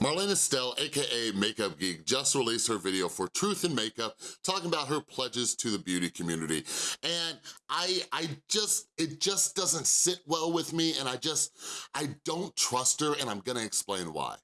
Marlena Stell, AKA Makeup Geek, just released her video for Truth in Makeup, talking about her pledges to the beauty community. And I, I just, it just doesn't sit well with me and I just, I don't trust her and I'm gonna explain why.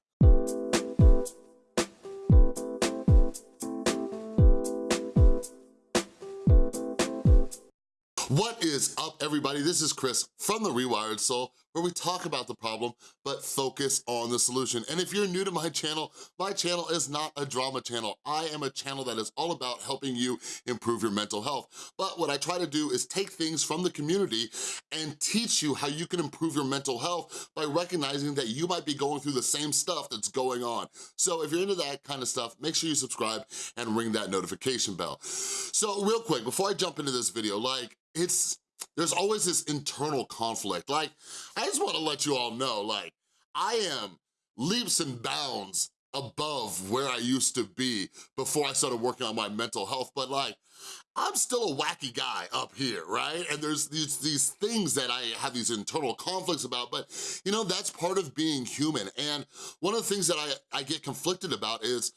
What is up, everybody? This is Chris from The Rewired Soul, where we talk about the problem, but focus on the solution. And if you're new to my channel, my channel is not a drama channel. I am a channel that is all about helping you improve your mental health. But what I try to do is take things from the community and teach you how you can improve your mental health by recognizing that you might be going through the same stuff that's going on. So if you're into that kind of stuff, make sure you subscribe and ring that notification bell. So real quick, before I jump into this video, like, it's, there's always this internal conflict. Like, I just wanna let you all know, like, I am leaps and bounds above where I used to be before I started working on my mental health, but like, I'm still a wacky guy up here, right? And there's these, these things that I have these internal conflicts about, but you know, that's part of being human. And one of the things that I, I get conflicted about is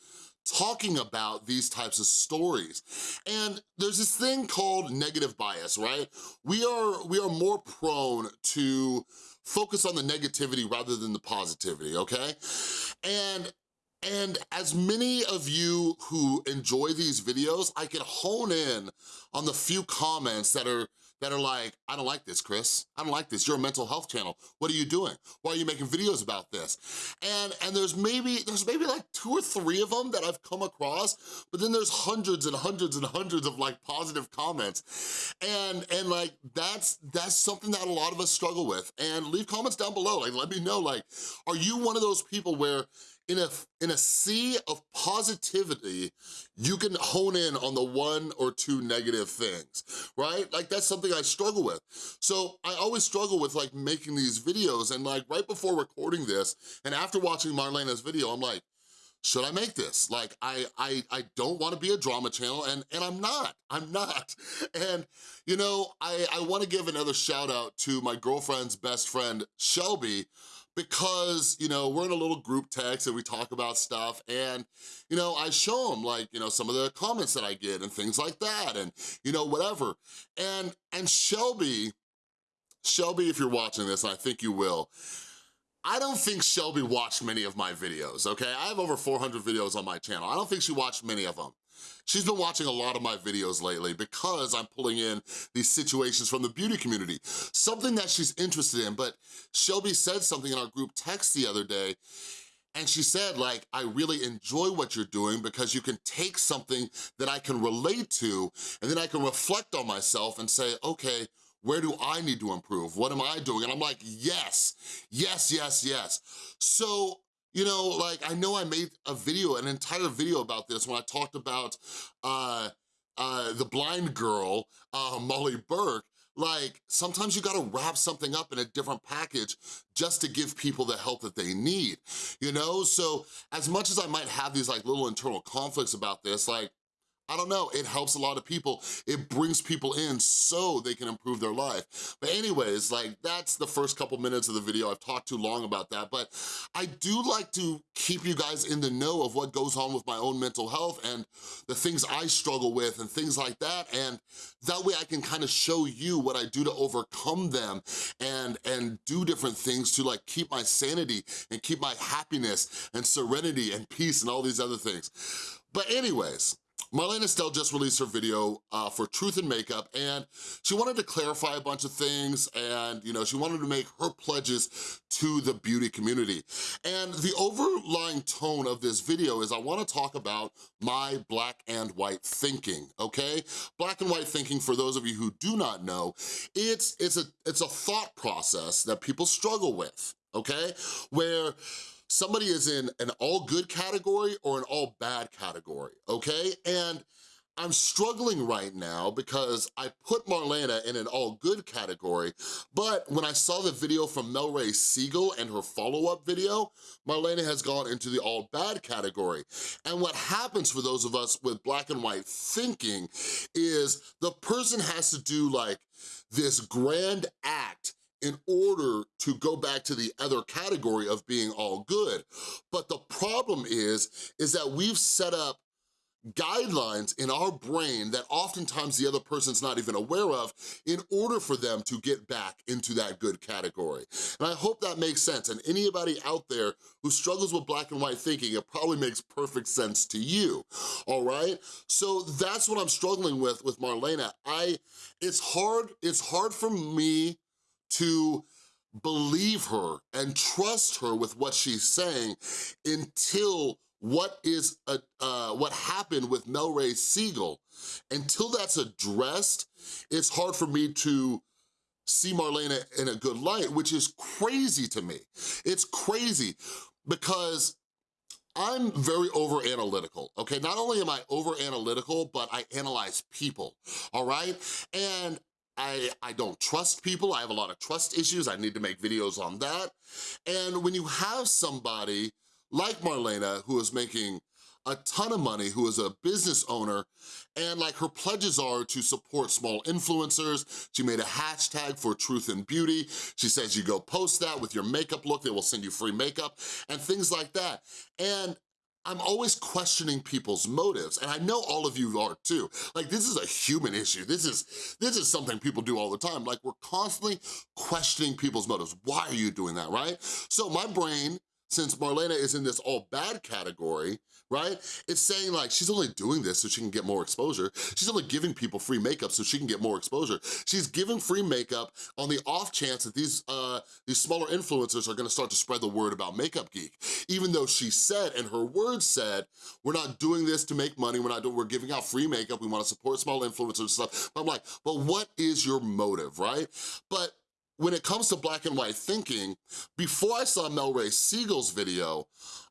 talking about these types of stories. And there's this thing called negative bias, right? We are, we are more prone to focus on the negativity rather than the positivity, okay? And and as many of you who enjoy these videos, I can hone in on the few comments that are that are like, I don't like this, Chris. I don't like this. You're a mental health channel. What are you doing? Why are you making videos about this? And, and there's maybe there's maybe like two or three of them that I've come across, but then there's hundreds and hundreds and hundreds of like positive comments. And, and like, that's, that's something that a lot of us struggle with. And leave comments down below. Like, let me know, like, are you one of those people where in a, in a sea of positivity, you can hone in on the one or two negative things, right? Like that's something I struggle with. So I always struggle with like making these videos and like right before recording this and after watching Marlena's video, I'm like, should I make this? Like, I, I, I don't wanna be a drama channel and, and I'm not, I'm not. And, you know, I, I wanna give another shout out to my girlfriend's best friend, Shelby, because, you know, we're in a little group text and we talk about stuff and, you know, I show them like, you know, some of the comments that I get and things like that and, you know, whatever. And, and Shelby, Shelby, if you're watching this, and I think you will, I don't think Shelby watched many of my videos, okay? I have over 400 videos on my channel. I don't think she watched many of them. She's been watching a lot of my videos lately because I'm pulling in these situations from the beauty community, something that she's interested in, but Shelby said something in our group text the other day and she said, like, I really enjoy what you're doing because you can take something that I can relate to and then I can reflect on myself and say, okay, where do I need to improve? What am I doing? And I'm like, yes, yes, yes, yes. So you know, like I know I made a video, an entire video about this when I talked about uh, uh, the blind girl, uh, Molly Burke, like, sometimes you gotta wrap something up in a different package just to give people the help that they need, you know? So as much as I might have these like little internal conflicts about this, like, I don't know, it helps a lot of people. It brings people in so they can improve their life. But anyways, like that's the first couple minutes of the video. I've talked too long about that, but I do like to keep you guys in the know of what goes on with my own mental health and the things I struggle with and things like that. And that way I can kind of show you what I do to overcome them and, and do different things to like keep my sanity and keep my happiness and serenity and peace and all these other things. But anyways, Marlena Stell just released her video uh, for Truth in Makeup and she wanted to clarify a bunch of things and you know she wanted to make her pledges to the beauty community. And the overlying tone of this video is I wanna talk about my black and white thinking, okay? Black and white thinking, for those of you who do not know, it's, it's, a, it's a thought process that people struggle with, okay? Where somebody is in an all good category or an all bad category, okay? And I'm struggling right now because I put Marlena in an all good category, but when I saw the video from Melray Siegel and her follow-up video, Marlena has gone into the all bad category. And what happens for those of us with black and white thinking is the person has to do like this grand act in order to go back to the other category of being all good. But the problem is, is that we've set up guidelines in our brain that oftentimes the other person's not even aware of in order for them to get back into that good category. And I hope that makes sense. And anybody out there who struggles with black and white thinking, it probably makes perfect sense to you, all right? So that's what I'm struggling with with Marlena. I, it's hard, it's hard for me to believe her and trust her with what she's saying until what is a, uh, what happened with Melray Siegel, until that's addressed, it's hard for me to see Marlena in a good light, which is crazy to me. It's crazy because I'm very over analytical, okay? Not only am I over analytical, but I analyze people, all right? And I, I don't trust people, I have a lot of trust issues, I need to make videos on that. And when you have somebody like Marlena, who is making a ton of money, who is a business owner, and like her pledges are to support small influencers. She made a hashtag for truth and beauty. She says you go post that with your makeup look, they will send you free makeup, and things like that. And I'm always questioning people's motives, and I know all of you are too. Like, this is a human issue. This is, this is something people do all the time. Like, we're constantly questioning people's motives. Why are you doing that, right? So my brain since Marlena is in this all bad category, right? It's saying like, she's only doing this so she can get more exposure. She's only giving people free makeup so she can get more exposure. She's giving free makeup on the off chance that these, uh, these smaller influencers are gonna start to spread the word about Makeup Geek. Even though she said, and her words said, we're not doing this to make money, we're not doing, we're giving out free makeup, we wanna support small influencers and stuff. But I'm like, but what is your motive, right? But when it comes to black and white thinking, before I saw Mel Ray Siegel's video,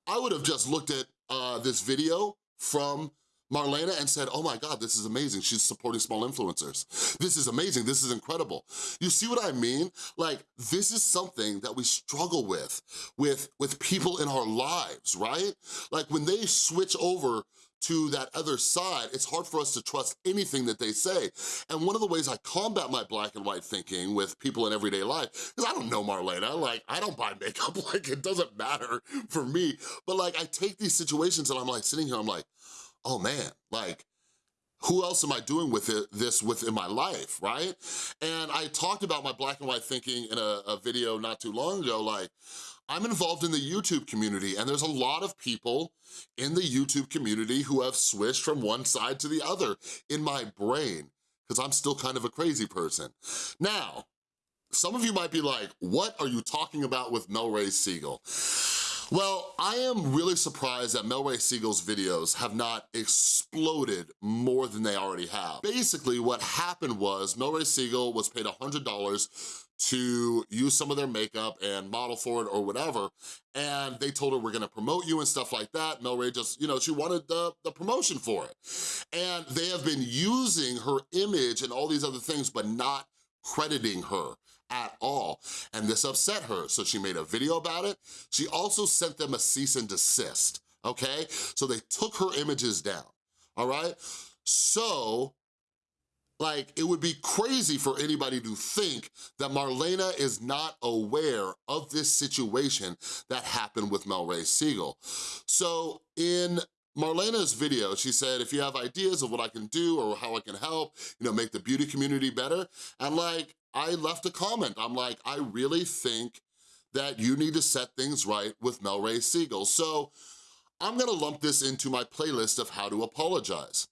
I would have just looked at uh, this video from Marlena and said, oh my God, this is amazing. She's supporting small influencers. This is amazing, this is incredible. You see what I mean? Like, this is something that we struggle with, with, with people in our lives, right? Like when they switch over to that other side, it's hard for us to trust anything that they say. And one of the ways I combat my black and white thinking with people in everyday life, because I don't know Marlena, like I don't buy makeup, like it doesn't matter for me. But like I take these situations and I'm like sitting here, I'm like, oh man, like who else am I doing with it, this within my life, right? And I talked about my black and white thinking in a, a video not too long ago, like, I'm involved in the YouTube community and there's a lot of people in the YouTube community who have switched from one side to the other in my brain because I'm still kind of a crazy person. Now, some of you might be like, what are you talking about with Melray Siegel? Well, I am really surprised that Melray Siegel's videos have not exploded more than they already have. Basically, what happened was Melray Siegel was paid $100 to use some of their makeup and model for it or whatever, and they told her, we're gonna promote you and stuff like that. Melray just, you know, she wanted the, the promotion for it. And they have been using her image and all these other things, but not crediting her at all. And this upset her, so she made a video about it. She also sent them a cease and desist, okay? So they took her images down, all right? So like, it would be crazy for anybody to think that Marlena is not aware of this situation that happened with Melray Siegel. So in Marlena's video, she said, if you have ideas of what I can do or how I can help, you know, make the beauty community better, and like, I left a comment. I'm like, I really think that you need to set things right with Mel Ray Siegel. So I'm gonna lump this into my playlist of how to apologize.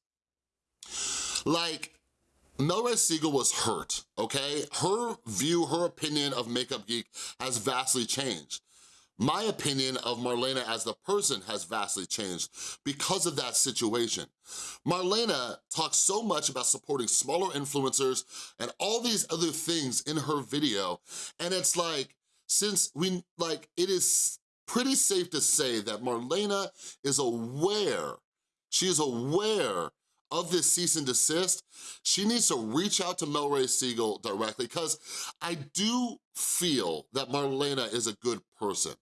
Like, Mel Ray Siegel was hurt, okay? Her view, her opinion of Makeup Geek has vastly changed. My opinion of Marlena as the person has vastly changed because of that situation. Marlena talks so much about supporting smaller influencers and all these other things in her video, and it's like, since we, like, it is pretty safe to say that Marlena is aware, she is aware of this cease and desist, she needs to reach out to Melray Siegel directly because I do feel that Marlena is a good person.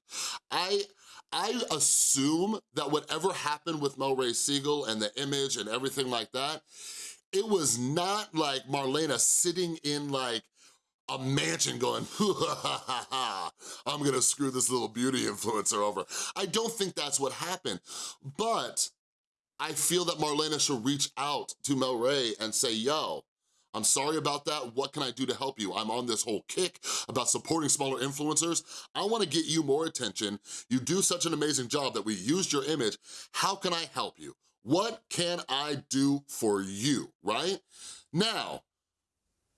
I, I assume that whatever happened with Melray Siegel and the image and everything like that, it was not like Marlena sitting in like a mansion going, I'm gonna screw this little beauty influencer over. I don't think that's what happened, but I feel that Marlena should reach out to Mel Ray and say, yo, I'm sorry about that. What can I do to help you? I'm on this whole kick about supporting smaller influencers. I wanna get you more attention. You do such an amazing job that we used your image. How can I help you? What can I do for you, right? Now,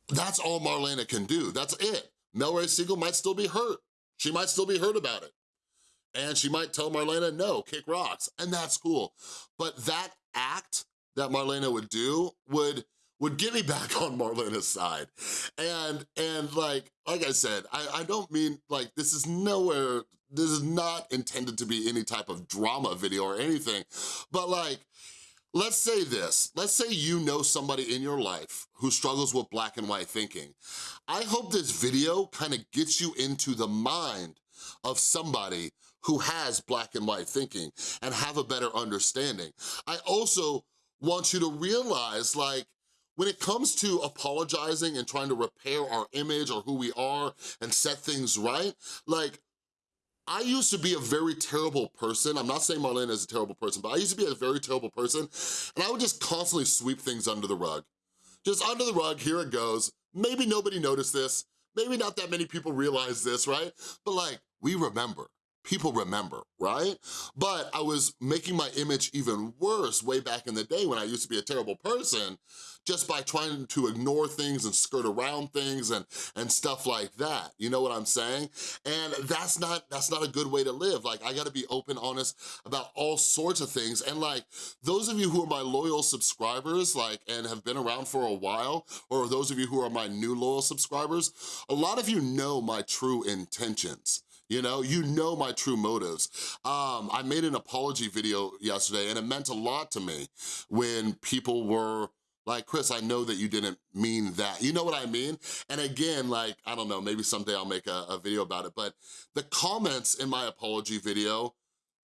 that's all Marlena can do, that's it. Mel Ray Siegel might still be hurt. She might still be hurt about it. And she might tell Marlena, no, kick rocks, and that's cool. But that act that Marlena would do would would get me back on Marlena's side. And, and like, like I said, I, I don't mean, like, this is nowhere, this is not intended to be any type of drama video or anything, but like, Let's say this, let's say you know somebody in your life who struggles with black and white thinking. I hope this video kind of gets you into the mind of somebody who has black and white thinking and have a better understanding. I also want you to realize like, when it comes to apologizing and trying to repair our image or who we are and set things right, like I used to be a very terrible person. I'm not saying Marlena is a terrible person, but I used to be a very terrible person, and I would just constantly sweep things under the rug. Just under the rug, here it goes. Maybe nobody noticed this. Maybe not that many people realize this, right? But like, we remember people remember, right? But I was making my image even worse way back in the day when I used to be a terrible person just by trying to ignore things and skirt around things and, and stuff like that. You know what I'm saying? And that's not, that's not a good way to live. Like, I gotta be open, honest about all sorts of things. And like, those of you who are my loyal subscribers, like, and have been around for a while, or those of you who are my new loyal subscribers, a lot of you know my true intentions you know? You know my true motives. Um, I made an apology video yesterday and it meant a lot to me when people were like, Chris, I know that you didn't mean that. You know what I mean? And again, like, I don't know, maybe someday I'll make a, a video about it, but the comments in my apology video,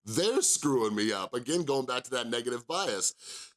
they're screwing me up. Again, going back to that negative bias.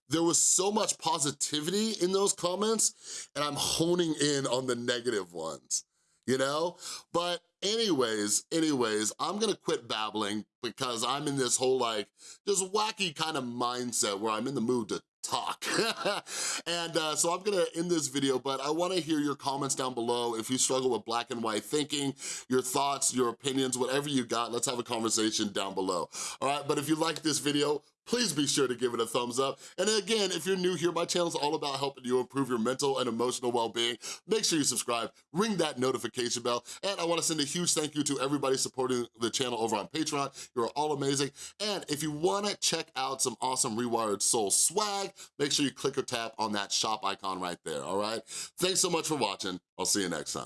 There was so much positivity in those comments, and I'm honing in on the negative ones you know? But anyways, anyways, I'm gonna quit babbling because I'm in this whole like, just wacky kind of mindset where I'm in the mood to talk. and uh, so I'm gonna end this video, but I wanna hear your comments down below. If you struggle with black and white thinking, your thoughts, your opinions, whatever you got, let's have a conversation down below. All right, but if you like this video, please be sure to give it a thumbs up. And again, if you're new here, my channel is all about helping you improve your mental and emotional well-being. Make sure you subscribe, ring that notification bell, and I wanna send a huge thank you to everybody supporting the channel over on Patreon. You're all amazing. And if you wanna check out some awesome Rewired Soul swag, make sure you click or tap on that shop icon right there, all right? Thanks so much for watching. I'll see you next time.